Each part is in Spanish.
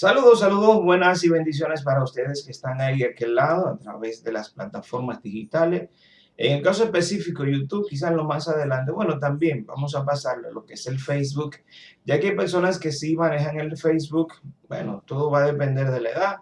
Saludos, saludos, buenas y bendiciones para ustedes que están ahí de aquel lado a través de las plataformas digitales. En el caso específico YouTube, quizás lo más adelante, bueno, también vamos a pasarle a lo que es el Facebook, ya que hay personas que sí manejan el Facebook, bueno, todo va a depender de la edad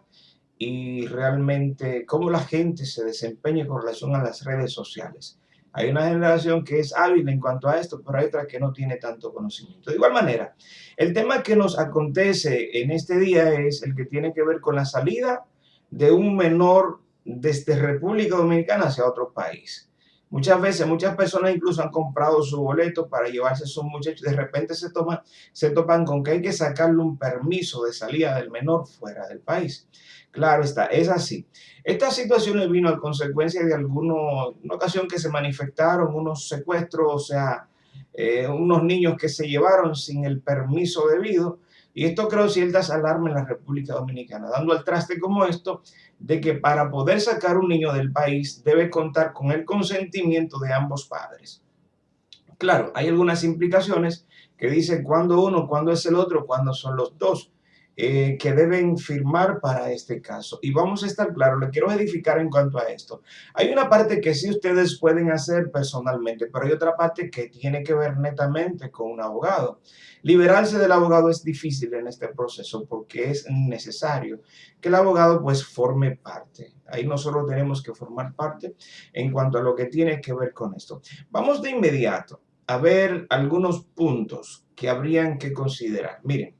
y realmente cómo la gente se desempeña con relación a las redes sociales. Hay una generación que es hábil en cuanto a esto, pero hay otra que no tiene tanto conocimiento. De igual manera, el tema que nos acontece en este día es el que tiene que ver con la salida de un menor desde República Dominicana hacia otro país. Muchas veces, muchas personas incluso han comprado su boleto para llevarse a sus muchachos. De repente se, toman, se topan con que hay que sacarle un permiso de salida del menor fuera del país. Claro está, es así. Esta situación vino a consecuencia de algunos, ocasión que se manifestaron unos secuestros, o sea, eh, unos niños que se llevaron sin el permiso debido. Y esto creó ciertas alarmas en la República Dominicana, dando al traste como esto de que para poder sacar un niño del país debe contar con el consentimiento de ambos padres. Claro, hay algunas implicaciones que dicen cuándo uno, cuándo es el otro, cuándo son los dos. Eh, que deben firmar para este caso. Y vamos a estar claros, le quiero edificar en cuanto a esto. Hay una parte que sí ustedes pueden hacer personalmente, pero hay otra parte que tiene que ver netamente con un abogado. Liberarse del abogado es difícil en este proceso porque es necesario que el abogado pues forme parte. Ahí nosotros tenemos que formar parte en cuanto a lo que tiene que ver con esto. Vamos de inmediato a ver algunos puntos que habrían que considerar. Miren,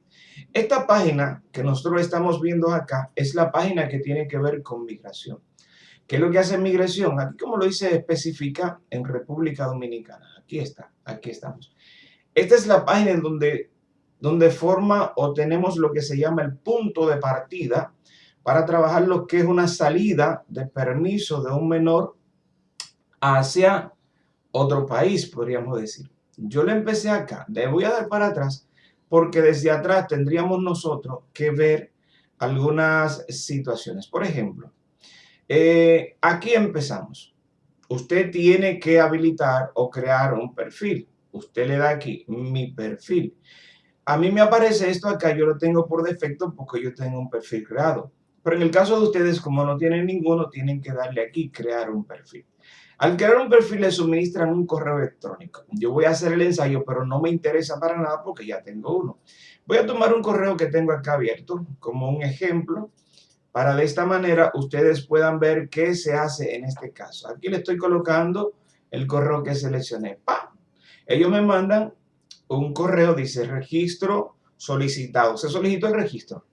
esta página que nosotros estamos viendo acá es la página que tiene que ver con migración. ¿Qué es lo que hace migración? Aquí como lo dice especifica en República Dominicana. Aquí está, aquí estamos. Esta es la página donde, donde forma o tenemos lo que se llama el punto de partida para trabajar lo que es una salida de permiso de un menor hacia otro país, podríamos decir. Yo le empecé acá, le voy a dar para atrás porque desde atrás tendríamos nosotros que ver algunas situaciones. Por ejemplo, eh, aquí empezamos. Usted tiene que habilitar o crear un perfil. Usted le da aquí mi perfil. A mí me aparece esto acá, yo lo tengo por defecto porque yo tengo un perfil creado. Pero en el caso de ustedes, como no tienen ninguno, tienen que darle aquí crear un perfil. Al crear un perfil le suministran un correo electrónico. Yo voy a hacer el ensayo, pero no me interesa para nada porque ya tengo uno. Voy a tomar un correo que tengo acá abierto como un ejemplo para de esta manera ustedes puedan ver qué se hace en este caso. Aquí le estoy colocando el correo que seleccioné. ¡Pam! Ellos me mandan un correo, dice registro solicitado. Se solicitó el registro.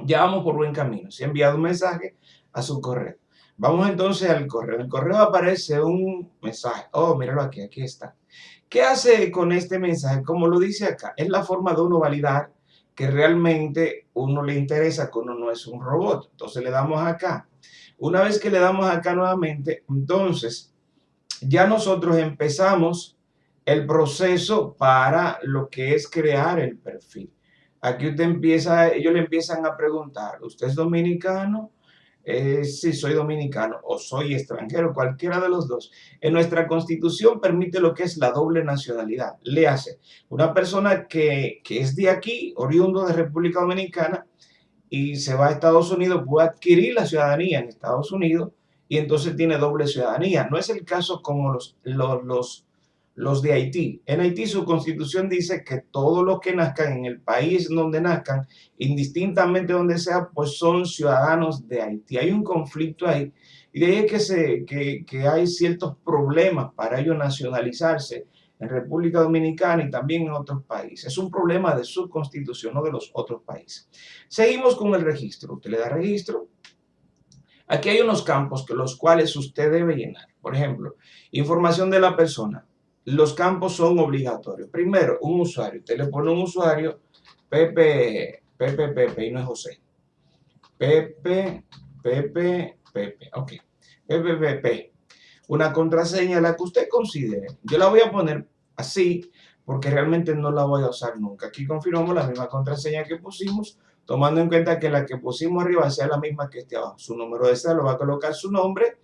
Ya vamos por buen camino. Se ha enviado un mensaje a su correo. Vamos entonces al correo. En el correo aparece un mensaje. Oh, míralo aquí, aquí está. ¿Qué hace con este mensaje? Como lo dice acá, es la forma de uno validar que realmente uno le interesa que uno no es un robot. Entonces le damos acá. Una vez que le damos acá nuevamente, entonces ya nosotros empezamos el proceso para lo que es crear el perfil. Aquí usted empieza, ellos le empiezan a preguntar, ¿usted es dominicano? Eh, si soy dominicano o soy extranjero, cualquiera de los dos. En nuestra constitución permite lo que es la doble nacionalidad. Le hace una persona que, que es de aquí, oriundo de República Dominicana, y se va a Estados Unidos, puede adquirir la ciudadanía en Estados Unidos y entonces tiene doble ciudadanía. No es el caso como los, los, los los de Haití. En Haití su constitución dice que todos los que nazcan en el país donde nazcan, indistintamente donde sea, pues son ciudadanos de Haití. Hay un conflicto ahí y de ahí es que, se, que, que hay ciertos problemas para ellos nacionalizarse en República Dominicana y también en otros países. Es un problema de su constitución, no de los otros países. Seguimos con el registro. Usted le da registro. Aquí hay unos campos que los cuales usted debe llenar. Por ejemplo, información de la persona los campos son obligatorios. Primero, un usuario. Usted le pone un usuario, Pepe, Pepe, Pepe, y no es José. Pepe, Pepe, Pepe. Ok. Pepe, Pepe. Una contraseña, la que usted considere. Yo la voy a poner así, porque realmente no la voy a usar nunca. Aquí confirmamos la misma contraseña que pusimos, tomando en cuenta que la que pusimos arriba sea la misma que esté abajo. Su número de lo va a colocar su nombre,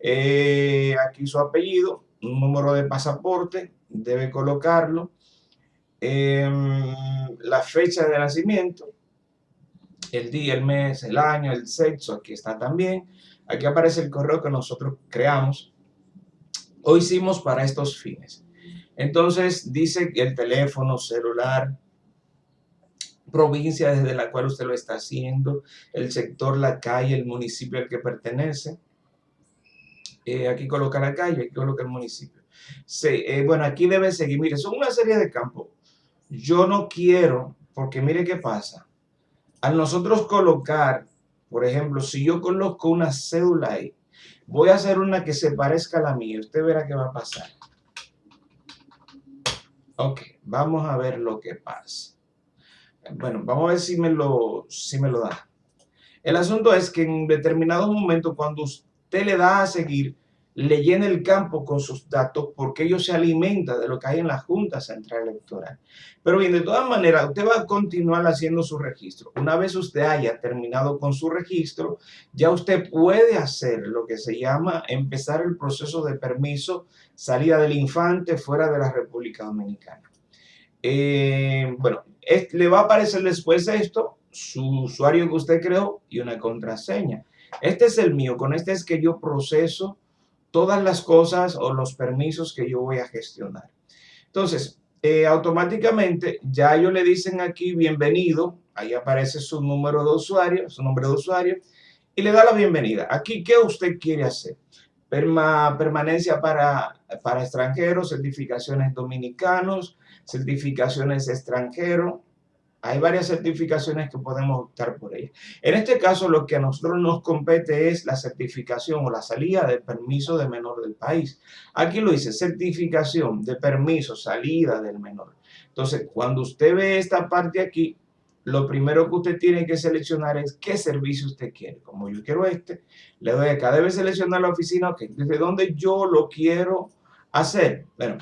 eh, aquí su apellido, un número de pasaporte, debe colocarlo, em, la fecha de nacimiento, el día, el mes, el año, el sexo, aquí está también. Aquí aparece el correo que nosotros creamos o hicimos para estos fines. Entonces dice el teléfono celular, provincia desde la cual usted lo está haciendo, el sector, la calle, el municipio al que pertenece. Eh, aquí coloca la calle, aquí coloca el municipio. Eh, bueno, aquí debe seguir. Mire, son una serie de campos. Yo no quiero, porque mire qué pasa. Al nosotros colocar, por ejemplo, si yo coloco una cédula ahí, voy a hacer una que se parezca a la mía. Usted verá qué va a pasar. Ok, vamos a ver lo que pasa. Bueno, vamos a ver si me lo, si me lo da. El asunto es que en determinado momento, cuando usted le da a seguir, le llena el campo con sus datos porque ellos se alimenta de lo que hay en la Junta Central Electoral. Pero bien, de todas maneras, usted va a continuar haciendo su registro. Una vez usted haya terminado con su registro, ya usted puede hacer lo que se llama empezar el proceso de permiso salida del infante fuera de la República Dominicana. Eh, bueno, le va a aparecer después esto, su usuario que usted creó y una contraseña. Este es el mío, con este es que yo proceso todas las cosas o los permisos que yo voy a gestionar. Entonces, eh, automáticamente ya ellos le dicen aquí bienvenido, ahí aparece su número de usuario, su nombre de usuario, y le da la bienvenida. Aquí, ¿qué usted quiere hacer? permanencia para, para extranjeros, certificaciones dominicanos, certificaciones extranjeros, hay varias certificaciones que podemos optar por ellas. En este caso, lo que a nosotros nos compete es la certificación o la salida del permiso de menor del país. Aquí lo dice, certificación de permiso, salida del menor. Entonces, cuando usted ve esta parte aquí, lo primero que usted tiene que seleccionar es qué servicio usted quiere. Como yo quiero este, le doy acá. Debe seleccionar la oficina, ok, desde dónde yo lo quiero hacer. Bueno,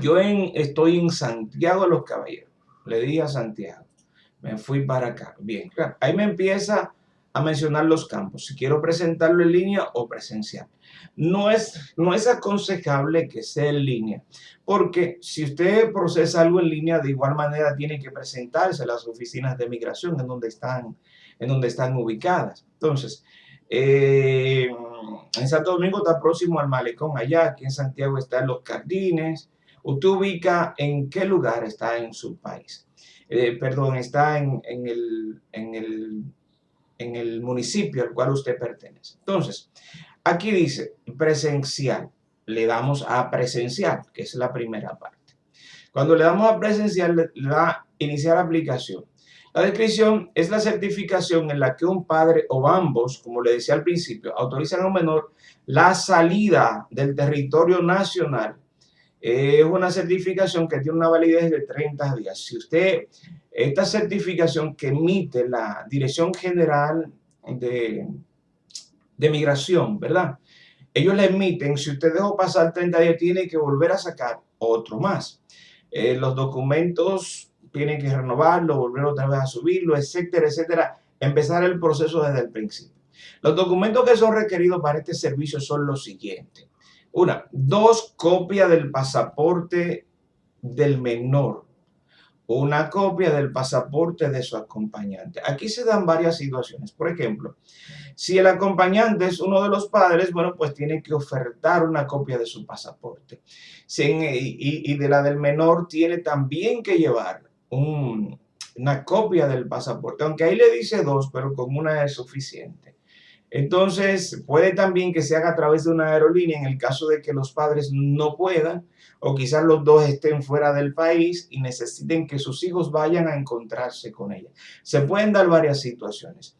yo estoy en Santiago de los Caballeros le di a Santiago, me fui para acá. Bien, claro, ahí me empieza a mencionar los campos, si quiero presentarlo en línea o presencial. No es, no es aconsejable que sea en línea, porque si usted procesa algo en línea, de igual manera tiene que presentarse a las oficinas de migración en donde están, en donde están ubicadas. Entonces, eh, en Santo Domingo está próximo al Malecón, allá, aquí en Santiago están Los Jardines, Usted ubica en qué lugar está en su país. Eh, perdón, está en, el, en, el, en el municipio al cual usted pertenece. Entonces, aquí dice presencial. Le damos a presencial, que es la primera parte. Cuando le damos a presencial, le da iniciar aplicación. La descripción es la certificación en la que un padre o ambos, como le decía al principio, autorizan a un menor la salida del territorio nacional es una certificación que tiene una validez de 30 días. Si usted, esta certificación que emite la Dirección General de, de Migración, ¿verdad? Ellos la emiten, si usted dejó pasar 30 días, tiene que volver a sacar otro más. Eh, los documentos tienen que renovarlo, volver otra vez a subirlo, etcétera, etcétera. Empezar el proceso desde el principio. Los documentos que son requeridos para este servicio son los siguientes. Una, dos copias del pasaporte del menor. Una copia del pasaporte de su acompañante. Aquí se dan varias situaciones. Por ejemplo, si el acompañante es uno de los padres, bueno, pues tiene que ofertar una copia de su pasaporte. y, de la del menor tiene también que llevar una copia del pasaporte, aunque ahí le dice dos, pero con una es suficiente. Entonces, puede también que se haga a través de una aerolínea en el caso de que los padres no puedan o quizás los dos estén fuera del país y necesiten que sus hijos vayan a encontrarse con ella. Se pueden dar varias situaciones.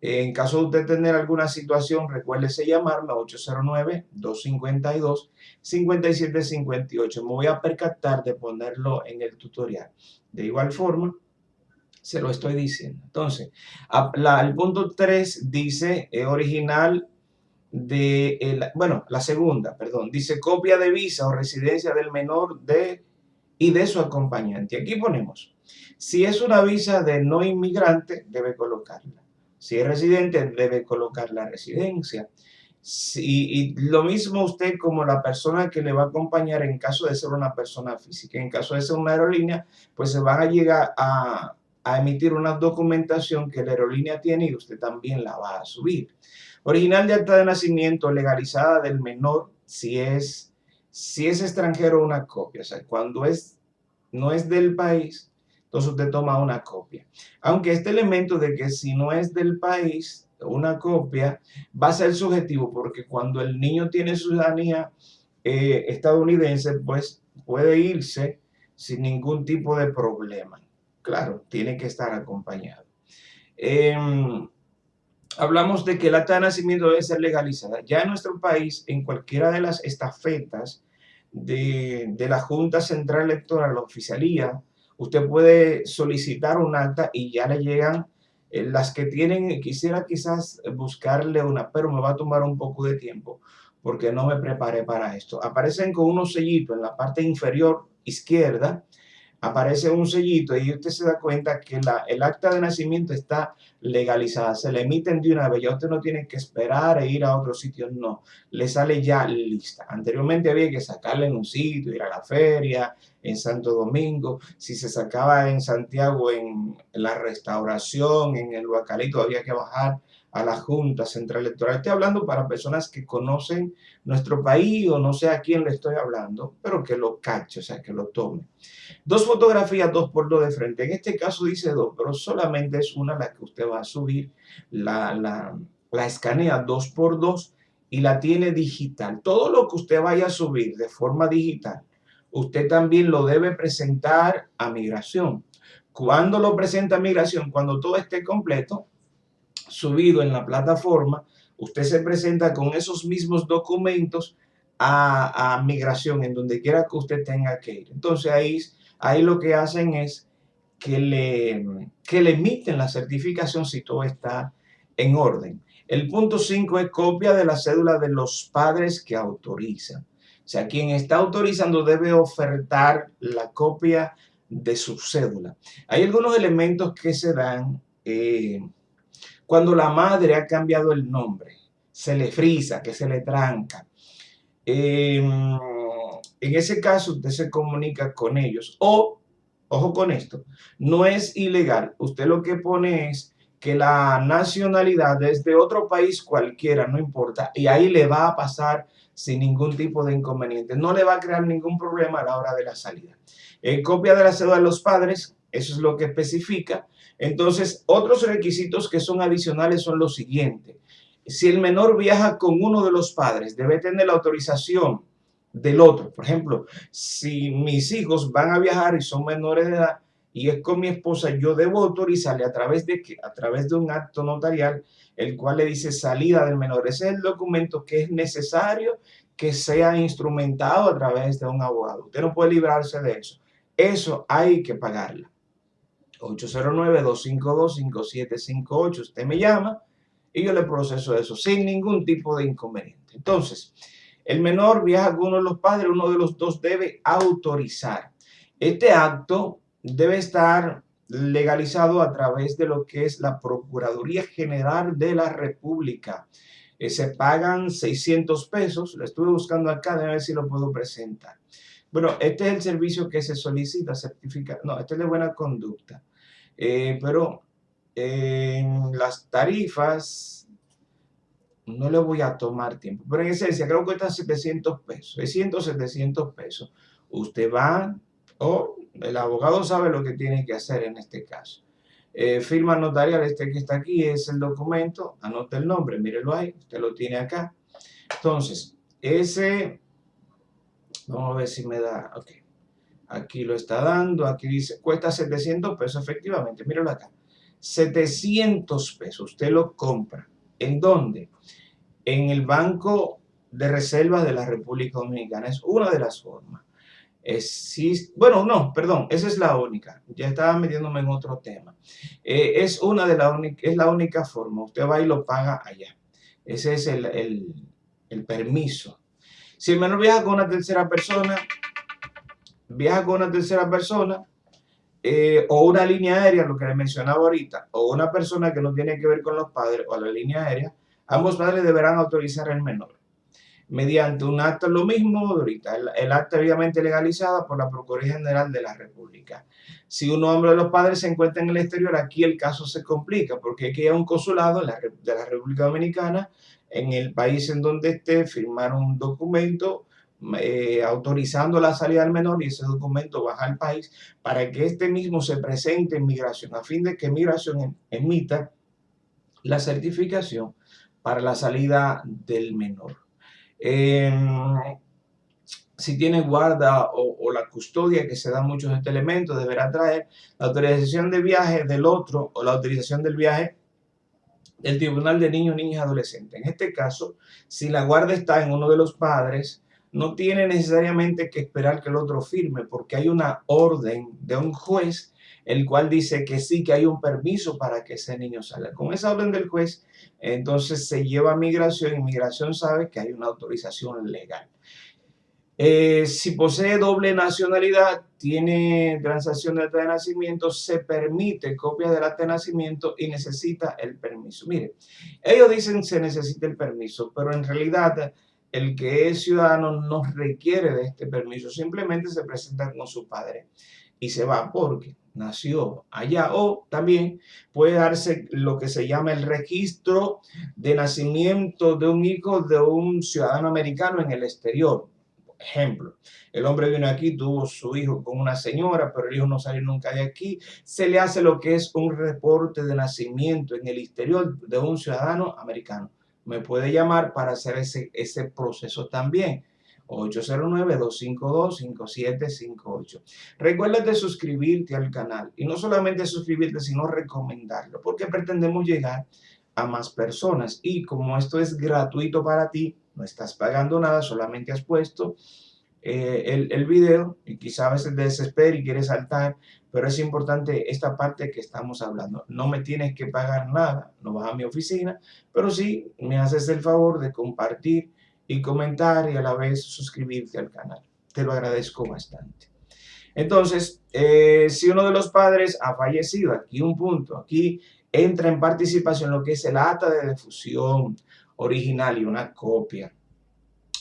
En caso de usted tener alguna situación, recuérdese llamarla 809-252-5758. Me voy a percatar de ponerlo en el tutorial. De igual forma, se lo estoy diciendo. Entonces, el punto 3 dice eh, original de, bueno, la segunda, perdón, dice copia de visa o residencia del menor de y de su acompañante. Aquí ponemos, si es una visa de no inmigrante, debe colocarla. Si es residente, debe colocar la residencia. y lo mismo usted como la persona que le va a acompañar en caso de ser una persona física. En caso de ser una aerolínea, pues se van a llegar a, a emitir una documentación que la aerolínea tiene y usted también la va a subir. Original de acta de nacimiento legalizada del menor si es, si es extranjero una copia. O sea, cuando es, no es del país, entonces usted toma una copia. Aunque este elemento de que si no es del país, una copia, va a ser subjetivo porque cuando el niño tiene ciudadanía eh, estadounidense, pues puede irse sin ningún tipo de problema. Claro, tiene que estar acompañado. Em, hablamos de que la acta de nacimiento debe ser legalizada. Ya en nuestro país, en cualquiera de las estafetas de, de la Junta Central Electoral, la oficialía, usted puede solicitar un acta y ya le llegan eh, las que tienen, quisiera quizás buscarle una, pero me va a tomar un poco de tiempo porque no me preparé para esto. Aparecen con unos sellitos en la parte inferior izquierda, aparece un sellito y usted se da cuenta que el acta de nacimiento está legalizada, se le emiten de una vez, ya usted no tiene que esperar e ir a otro sitio, no, le sale ya lista. Anteriormente había que sacarla en un sitio, ir a la feria, en Santo Domingo, si se sacaba en Santiago en la restauración, en el Huacalito, había que bajar a la Junta Central Electoral. Estoy hablando para personas que conocen nuestro país o no sé a quién le estoy hablando, pero que lo cache, o sea, que lo tome. Dos fotografías, dos por dos de frente. En este caso dice dos, pero solamente es una la que usted va a subir. La, la, la escanea dos por dos y la tiene digital. Todo lo que usted vaya a subir de forma digital, usted también lo debe presentar a migración. Cuando lo presenta migración? Cuando todo esté completo, subido en la plataforma, usted se presenta con esos mismos documentos a, migración, en donde quiera que usted tenga que ir. Entonces ahí, ahí lo que hacen es que le, que le emiten la certificación si todo está en orden. El punto 5 es copia de la cédula de los padres que autorizan. O sea, quien está autorizando debe ofertar la copia de su cédula. Hay algunos elementos que se dan eh, cuando la madre ha cambiado el nombre, se le frisa, que se le tranca. Em, en ese caso usted se comunica con ellos. O, ojo con esto, no es ilegal. Usted lo que pone es que la nacionalidad es de otro país cualquiera, no importa. Y ahí le va a pasar sin ningún tipo de inconveniente. No le va a crear ningún problema a la hora de la salida. Copia de la cédula de los padres, eso es lo que especifica. Entonces, otros requisitos que son adicionales son los siguientes. Si el menor viaja con uno de los padres, debe tener la autorización del otro. Por ejemplo, si mis hijos van a viajar y son menores de edad y es con mi esposa, yo debo autorizarle a través de, a través de un acto notarial, el cual le dice salida del menor. Ese es el documento que es necesario que sea instrumentado a través de un abogado. Usted no puede librarse de eso. Eso hay que pagarla. 809-252-5758. Usted me llama y yo le proceso eso sin ningún tipo de inconveniente. Entonces, el menor viaja con uno de los padres, uno de los dos debe autorizar. Este acto debe estar legalizado a través de lo que es la Procuraduría General de la República. Eh, se pagan 600 pesos, lo estuve buscando acá, a ver si lo puedo presentar. Bueno, este es el servicio que se solicita, certificar. no, este es de buena conducta. Eh, pero en las tarifas no le voy a tomar tiempo, pero en esencia creo que cuesta 700 pesos, 600, 700 pesos. Usted va o el abogado sabe lo que tiene que hacer en este caso. Eh, firma notarial, este que está aquí es el documento, anota el nombre, mírelo ahí, usted lo tiene acá. Entonces, ese, vamos a ver si me da, ok. Aquí lo está dando, aquí dice, cuesta 700 pesos efectivamente, míralo acá. 700 pesos, usted lo compra. ¿En dónde? En el Banco de Reservas de la República Dominicana. Es una de las formas. bueno, no, perdón, esa es la única. Ya estaba metiéndome en otro tema. Eh, es una de la única, es la única forma. Usted va y lo paga allá. Ese es el, el, el permiso. Si el menor viaja con una tercera persona, viaja con una tercera persona eh, o una línea aérea, lo que le mencionaba ahorita, o una persona que no tiene que ver con los padres o la línea aérea, ambos padres deberán autorizar al menor. mediante un acta, lo mismo ahorita, el, acta obviamente legalizada por la Procuraduría General de la República. Si un hombre de los padres se encuentra en el exterior, aquí el caso se complica, porque hay que ir a un consulado de la República Dominicana, en el país en donde esté, firmar un documento eh, autorizando la salida del menor y ese documento baja al país para que este mismo se presente en migración, a fin de que migración em, emita la certificación para la salida del menor. Em, si tiene guarda o, la custodia, que se da muchos este elemento, deberá traer la autorización de viaje del otro o la autorización del viaje del Tribunal de Niños, Niñas y Adolescentes. En este caso, si la guarda está en uno de los padres, no tiene necesariamente que esperar que el otro firme, porque hay una orden de un juez, el cual dice que sí, que hay un permiso para que ese niño salga. Con esa orden del juez, entonces se lleva a migración y migración sabe que hay una autorización legal. Eh, si posee doble nacionalidad, tiene transacción de acta de nacimiento, se permite copia del acta de nacimiento y necesita el permiso. Mire, ellos dicen se necesita el permiso, pero en realidad el que es ciudadano no requiere de este permiso, simplemente se presenta con su padre y se va porque nació allá o también puede darse lo que se llama el registro de nacimiento de un hijo de un ciudadano americano en el exterior. Ejemplo, el hombre vino aquí, tuvo su hijo con una señora, pero el hijo no salió nunca de aquí. Se le hace lo que es un reporte de nacimiento en el exterior de un ciudadano americano me puede llamar para hacer ese, ese proceso también. 809-252-5758. Recuerda suscribirte al canal y no solamente suscribirte, sino recomendarlo, porque pretendemos llegar a más personas. Y como esto es gratuito para ti, no estás pagando nada, solamente has puesto eh, el, el, video y quizá a veces desesperes y quieres saltar, pero es importante esta parte que estamos hablando. No me tienes que pagar nada, no vas a mi oficina, pero sí me haces el favor de compartir y comentar y a la vez suscribirte al canal. Te lo agradezco bastante. Entonces, eh, si uno de los padres ha fallecido, aquí un punto, aquí entra en participación lo que es el acta de difusión original y una copia.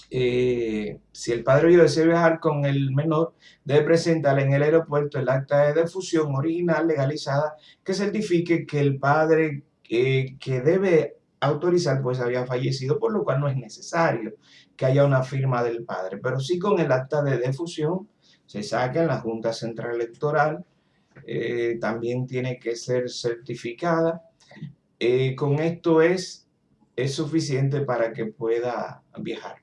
Eh, si el padre vivo desea viajar con el menor, debe presentar en el aeropuerto el acta de defusión original legalizada que certifique que el padre que debe autorizar pues había fallecido, por lo cual no es necesario que haya una firma del padre. Pero sí con el acta de defusión se saca en la Junta Central Electoral, eh, también tiene que ser certificada. Eh, con esto es es suficiente para que pueda viajar.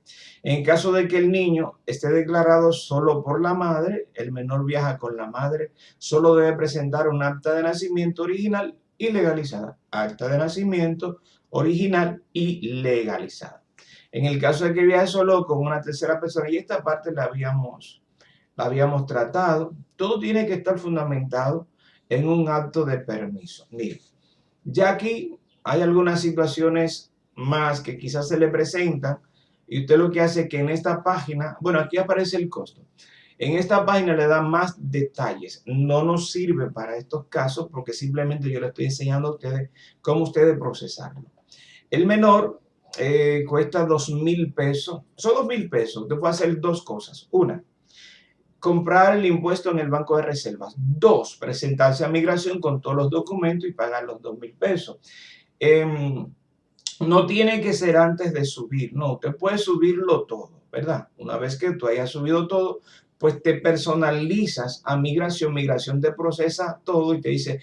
En caso de que el niño esté declarado solo por la madre, el menor viaja con la madre, solo debe presentar un acta de nacimiento original y legalizada. Acta de nacimiento original y legalizada. En el caso de que viaje solo con una tercera persona, y esta parte la habíamos, la habíamos tratado, todo tiene que estar fundamentado en un acto de permiso. Mire, ya aquí hay algunas situaciones más que quizás se le presenta y usted lo que hace es que en esta página, bueno, aquí aparece el costo. En esta página le da más detalles. No nos sirve para estos casos porque simplemente yo le estoy enseñando a ustedes cómo ustedes procesarlo. El menor eh, cuesta dos mil pesos. Son dos mil pesos. Usted puede hacer dos cosas. Una, comprar el impuesto en el banco de reservas. Dos, presentarse a migración con todos los documentos y pagar los dos mil pesos. Eh, no tiene que ser antes de subir, no, usted puede subirlo todo, ¿verdad? Una vez que tú hayas subido todo, pues te personalizas a migración, migración te procesa todo y te dice,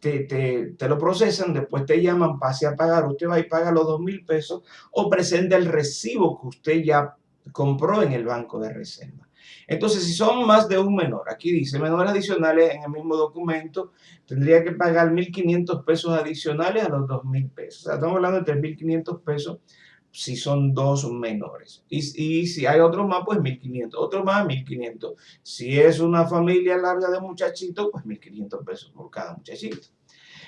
te, te, te, lo procesan, después te llaman, pase a pagar, usted va y paga los dos mil pesos o presente el recibo que usted ya compró en el banco de reserva. Entonces, si son más de un menor, aquí dice menores adicionales en el mismo documento, tendría que pagar 1.500 pesos adicionales a los 2.000 pesos. O sea, estamos hablando de 3.500 pesos si son dos menores. Y, si hay otros más, pues 1.500. Otro más, 1.500. Si es una familia larga de muchachitos, pues 1.500 pesos por cada muchachito.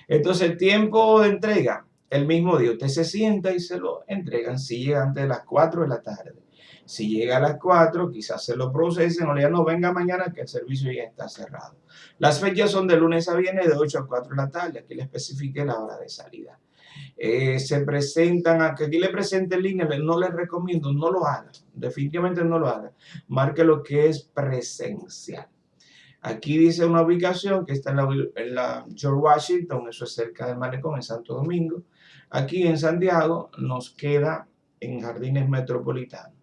Entonces, el tiempo de entrega, el mismo día. Usted se sienta y se lo entregan si llega antes de las 4 de la tarde. Si llega a las 4, quizás se lo procesen o le digan, no, venga mañana que el servicio ya está cerrado. Las fechas son de lunes a viernes de 8 a 4 de la tarde. Aquí le especifique la hora de salida. eh, se presentan, a aquí le presente en línea, no les recomiendo, no lo haga, definitivamente no lo haga. Marque lo que es presencial. Aquí dice una ubicación que está en la, George Washington, eso es cerca del Malecón, en Santo Domingo. Aquí en Santiago nos queda en Jardines Metropolitanos,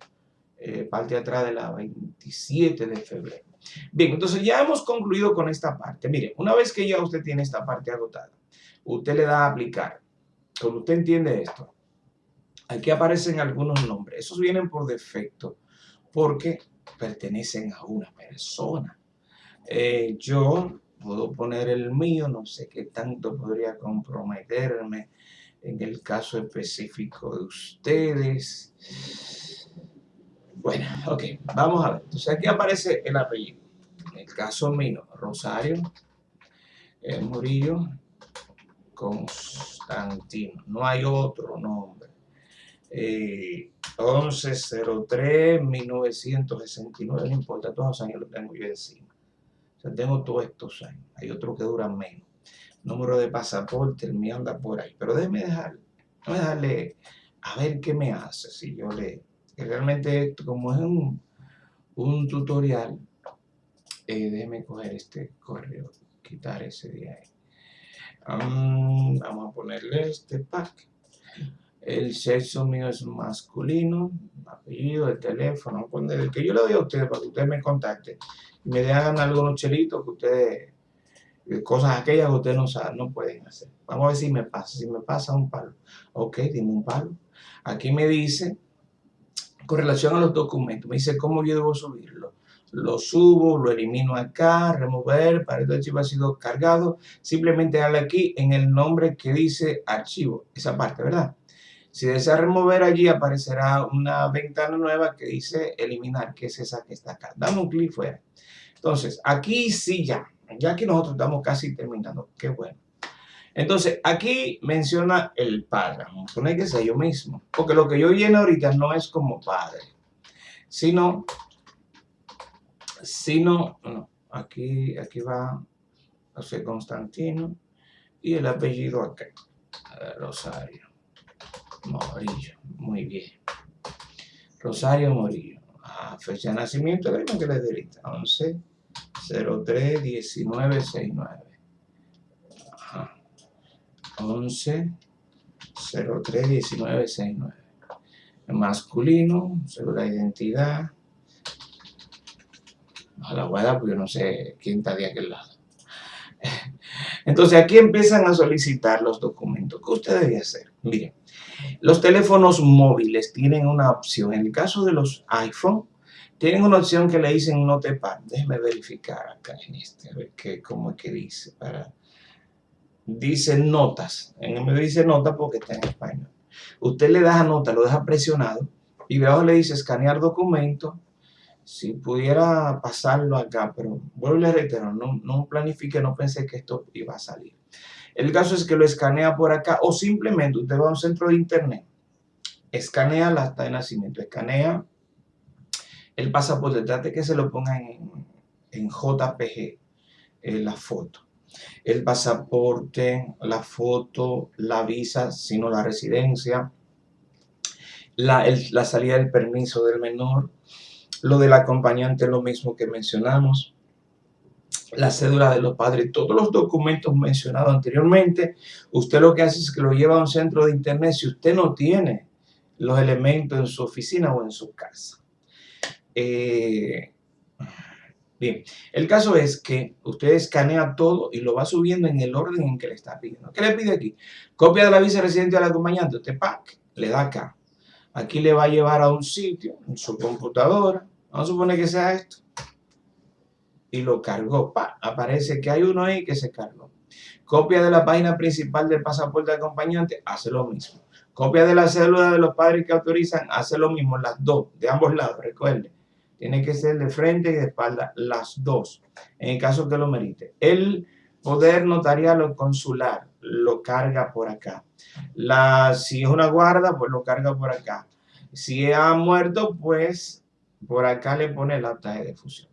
eh, parte atrás de la 27 de febrero. Bien, entonces ya hemos concluido con esta parte. Mire, una vez que ya usted tiene esta parte agotada, usted le da a aplicar. Cuando usted entiende esto, aquí aparecen algunos nombres. Esos vienen por defecto porque pertenecen a una persona. Eh, yo puedo poner el mío, no sé qué tanto podría comprometerme en el caso específico de ustedes. Bueno, ok, vamos a ver. Entonces aquí aparece el apellido. En el caso mío, Rosario el Murillo Constantino. No hay otro nombre. Eh, 1103-1969, no importa, todos los años lo tengo yo encima. O sea, tengo todos estos años. Hay otros que duran menos. Número de pasaporte, el mío anda por ahí. Pero déjeme dejarle, déjeme dejarle a ver qué me hace si yo le... realmente esto, como es un, un tutorial, eh, déjeme coger este correo, quitar ese de ahí vamos a ponerle este pack. El sexo mío es masculino, apellido, el teléfono, el que yo le doy a ustedes para que ustedes me contacten y me den algunos chelitos que ustedes, eh, cosas aquellas que ustedes no saben, no pueden hacer. Vamos a ver si me pasa, si me pasa un palo. Ok, dime un palo. Aquí me dice, con relación a los documentos, me dice cómo yo debo subirlo lo subo, lo elimino acá, remover, para el archivo ha sido cargado, simplemente dale aquí en el nombre que dice archivo, esa parte, ¿verdad? Si desea remover allí aparecerá una ventana nueva que dice eliminar, que es esa que está acá. Dame un clic fuera. Entonces, aquí sí ya, ya que nosotros estamos casi terminando, qué bueno. Entonces, aquí menciona el a poner que sea yo mismo, porque lo que yo lleno ahorita no es como padre, sino si no, aquí, aquí va José Constantino y el apellido acá, Rosario Morillo, muy bien. Rosario Morillo, ah, fecha de nacimiento, que le derita, 11 03 19 69. Ajá. 11 03 19 69. Masculino, segura identidad, a la guada, porque yo no sé quién está de aquel lado. Entonces aquí empiezan a solicitar los documentos. ¿Qué usted debe hacer? Miren, los teléfonos móviles tienen una opción. En el caso de los iPhone, tienen una opción que le dicen Notepad. Déjeme verificar acá en este, a ver qué, cómo es que dice. Para... Dice notas. En me dice nota porque está en español. Usted le da a nota, lo deja presionado y debajo le dice escanear documento si pudiera pasarlo acá, pero vuelvo y le reitero, no, no planifique, no pensé que esto iba a salir. El caso es que lo escanea por acá o simplemente usted va a un centro de internet, escanea la acta de nacimiento, escanea el pasaporte, trate que se lo pongan en, en JPG, eh, la foto. El pasaporte, la foto, la visa, sino la residencia, la, la salida del permiso del menor, lo del acompañante, lo mismo que mencionamos. La cédula de los padres, todos los documentos mencionados anteriormente, usted lo que hace es que lo lleva a un centro de internet si usted no tiene los elementos en su oficina o en su casa. Eh, bien, el caso es que usted escanea todo y lo va subiendo en el orden en que le está pidiendo. ¿Qué le pide aquí? Copia de la visa residente del acompañante. Usted pack, le da acá. Aquí le va a llevar a un sitio en su computadora Vamos a suponer que sea esto. Y lo cargó. Pa, aparece que hay uno ahí que se cargó. Copia de la página principal del pasaporte de acompañante, hace lo mismo. Copia de la cédula de los padres que autorizan, hace lo mismo. Las dos, de ambos lados, recuerde. Tiene que ser de frente y de espalda, las dos, en el caso que lo merite. El poder notarial o consular lo carga por acá. Si es una guarda, pues lo carga por acá. Si ha muerto, pues por acá le pone la acta de fusión.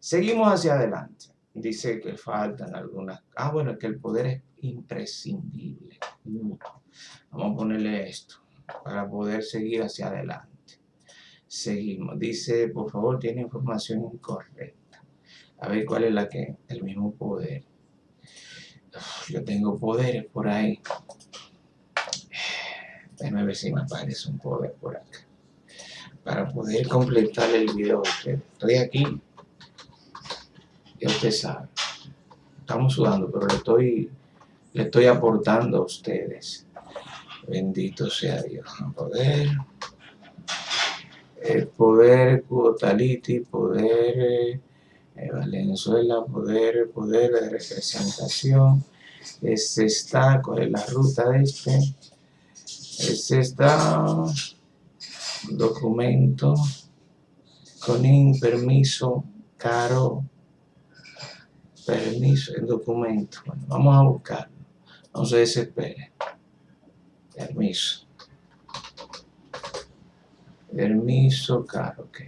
Seguimos hacia adelante. Dice que faltan algunas... Ah, bueno, que el poder es imprescindible. Vamos a ponerle esto para poder seguir hacia adelante. Seguimos. Dice, por favor, tiene información incorrecta. A ver cuál es la que, el mismo poder. yo tengo poderes por ahí. Déjame ver si me aparece un poder por acá. Para poder completar el video. Estoy aquí. Ya usted sabe. Estamos sudando, pero le estoy, le estoy aportando a ustedes. Bendito sea Dios. Poder. El poder Cuotaliti, poder eh, Valenzuela, poder, poder de representación. Este está, ¿cuál es la ruta de este? Este está, documento, con permiso, caro, permiso, el documento. Bueno, vamos a buscarlo, no se desespere. Permiso. Permiso, caro, ok.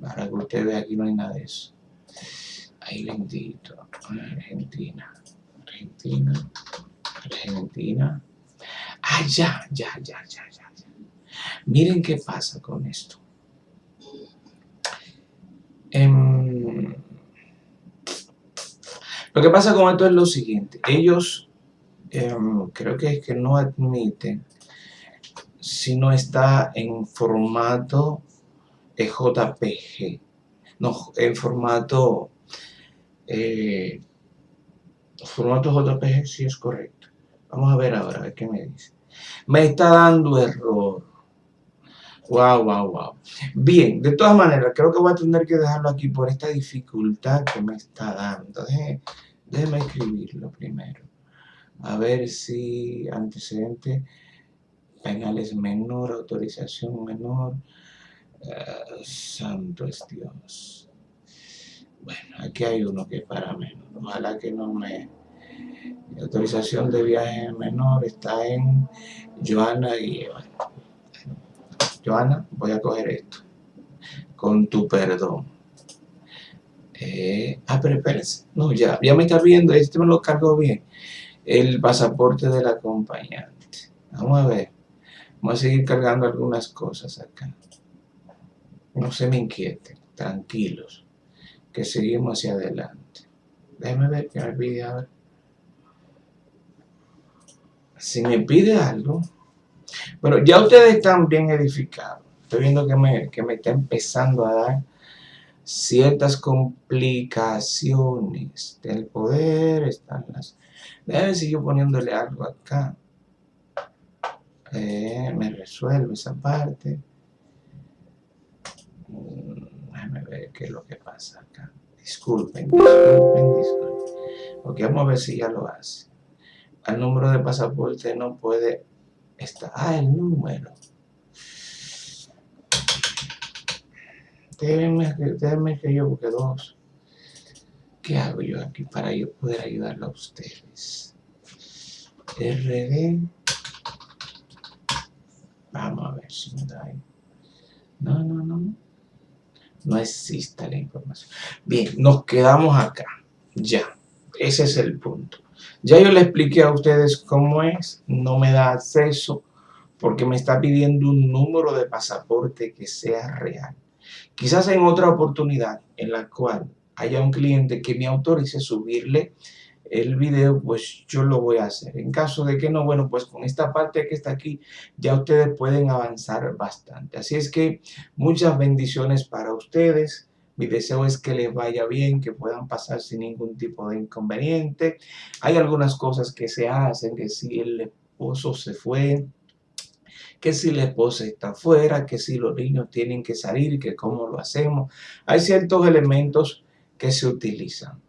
para que usted vea, aquí no hay nada de eso. Ay, bendito. Argentina. Argentina. Argentina. Ah, ya, ya, ya, ya, ya. Miren qué pasa con esto. Em, lo que pasa con esto es lo siguiente. Ellos em, creo que es que no admiten si no está en formato JPG. No, en formato eh, formato JPG sí es correcto. Vamos a ver ahora, a ver qué me dice. Me está dando error. Wow, wow, wow. Bien, de todas maneras, creo que voy a tener que dejarlo aquí por esta dificultad que me está dando. déjeme escribirlo primero. A ver si antecedente penales menor, autorización menor. Uh, santo es Dios. Bueno, aquí hay uno que es para menos. Ojalá que no me... autorización de viaje menor está en Joana y Joana, voy a coger esto. Con tu perdón. Eh, ah, pero espérense. No, ya, ya me está viendo. Este me lo cargo bien. El pasaporte del acompañante. Vamos a ver. Vamos a seguir cargando algunas cosas acá. No se me inquieten, tranquilos, que seguimos hacia adelante. Déjenme ver que me pide ahora. Si me pide algo, bueno, ya ustedes están bien edificados. Estoy viendo que me, que me está empezando a dar ciertas complicaciones del poder. Están las... Déjenme seguir poniéndole algo acá. Eh, me resuelve esa parte. Mm, déjame ver qué es lo que pasa acá. Disculpen, disculpen, disculpen. Ok, vamos a ver si ya lo hace. El número de pasaporte no puede estar. Ah, el número. Déjenme, déjenme que yo busque dos. ¿Qué hago yo aquí para yo poder ayudarlo a ustedes? RD Vamos a ver si me da ahí. No, no, no. No existe la información. Bien, nos quedamos acá. Ya. Ese es el punto. Ya yo le expliqué a ustedes cómo es. No me da acceso porque me está pidiendo un número de pasaporte que sea real. Quizás en otra oportunidad en la cual haya un cliente que me autorice subirle el video, pues yo lo voy a hacer. En caso de que no, bueno, pues con esta parte que está aquí, ya ustedes pueden avanzar bastante. Así es que muchas bendiciones para ustedes. Mi deseo es que les vaya bien, que puedan pasar sin ningún tipo de inconveniente. Hay algunas cosas que se hacen, que si el esposo se fue, que si la esposa está fuera, que si los niños tienen que salir, que cómo lo hacemos. Hay ciertos elementos que se utilizan.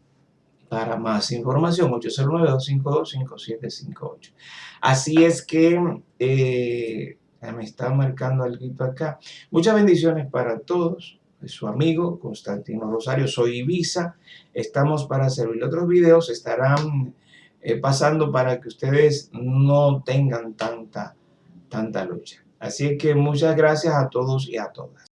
Para más información, 809-252-5758. Así es que eh, me está marcando algo acá. Muchas bendiciones para todos. Su amigo Constantino Rosario, soy Ibiza. Estamos para servir. Otros videos estarán eh, pasando para que ustedes no tengan tanta, tanta lucha. Así que muchas gracias a todos y a todas.